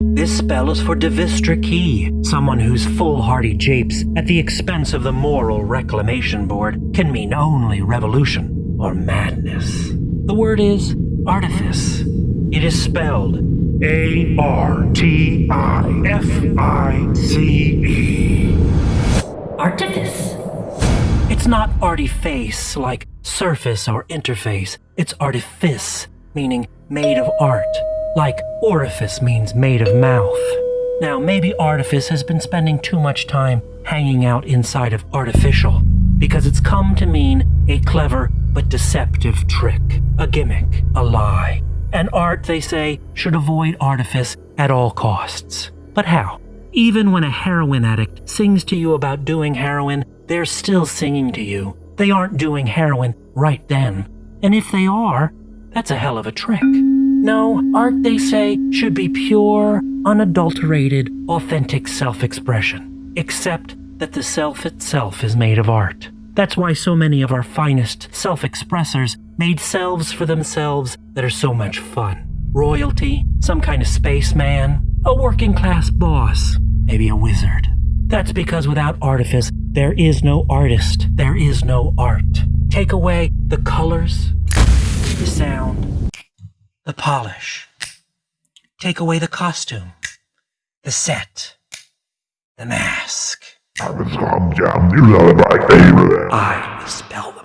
This spell is for Devistra Key, someone whose foolhardy japes at the expense of the moral reclamation board can mean only revolution or madness. The word is artifice. It is spelled A R T I F I C E. Artifice. It's not artiface like surface or interface. It's artifice, meaning made of art, like orifice means made of mouth. Now, maybe artifice has been spending too much time hanging out inside of artificial because it's come to mean a clever but deceptive trick, a gimmick, a lie. And art, they say, should avoid artifice at all costs. But how? Even when a heroin addict sings to you about doing heroin, they're still singing to you. They aren't doing heroin right then. And if they are, that's a hell of a trick. No, art, they say, should be pure, unadulterated, authentic self expression. Except that the self itself is made of art. That's why so many of our finest self expressors made selves for themselves that are so much fun. Royalty, some kind of spaceman, a working class boss, maybe a wizard. That's because without artifice, there is no artist, there is no art. Take away the colors, the sound, the polish. Take away the costume, the set, the mask. I dispel them